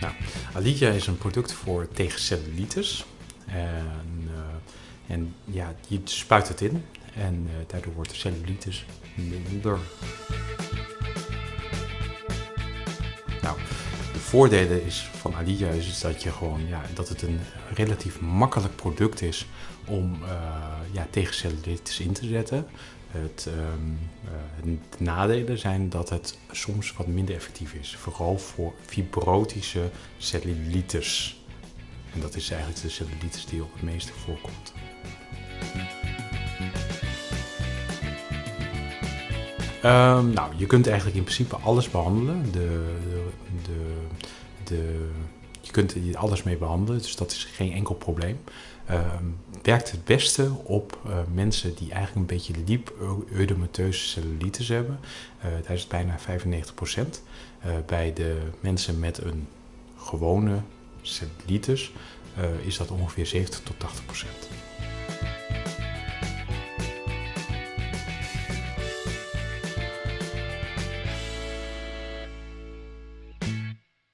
Nou, Alidia is een product voor tegen cellulitis. En, uh, en ja, je spuit het in en uh, daardoor wordt de cellulitis minder. Nou, voordelen is van Alidia is, dat, je gewoon, ja, dat het een relatief makkelijk product is om uh, ja, tegen cellulitis in te zetten. Het, um, uh, de nadelen zijn dat het soms wat minder effectief is. Vooral voor fibrotische cellulitis. En dat is eigenlijk de cellulitis die op het meeste voorkomt. Um, nou, je kunt eigenlijk in principe alles behandelen. De, de, de, je kunt er alles mee behandelen, dus dat is geen enkel probleem. Um, werkt het beste op uh, mensen die eigenlijk een beetje liep-eudemateuze cellulitis hebben. Uh, daar is het bijna 95%. Uh, bij de mensen met een gewone cellulitis is dat ongeveer 70 tot 80%.